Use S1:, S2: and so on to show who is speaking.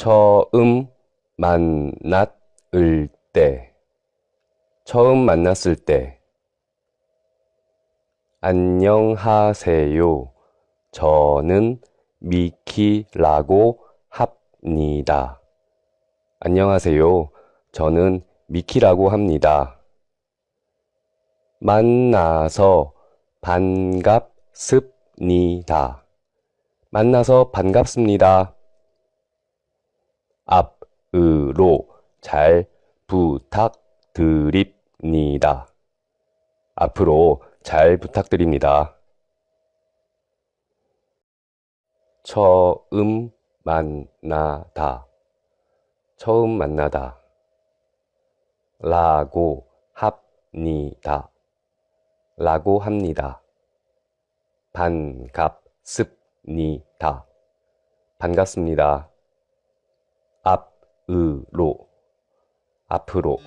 S1: 처음 만났을 때, 처음 만났을 때, 안녕하세요. 저는 미키라고 합니다. 안녕하세요. 저는 미키라고 합니다. 만나서 반갑습니다. 만나서 반갑습니다. 앞으로 잘 부탁드립니다. 앞으로 잘 부탁드립니다. 처음 만나다. 처음 만나다. 라고 합니다. 라고 합니다. 반갑습니다. 반갑습니다. 앞으로, 앞으로.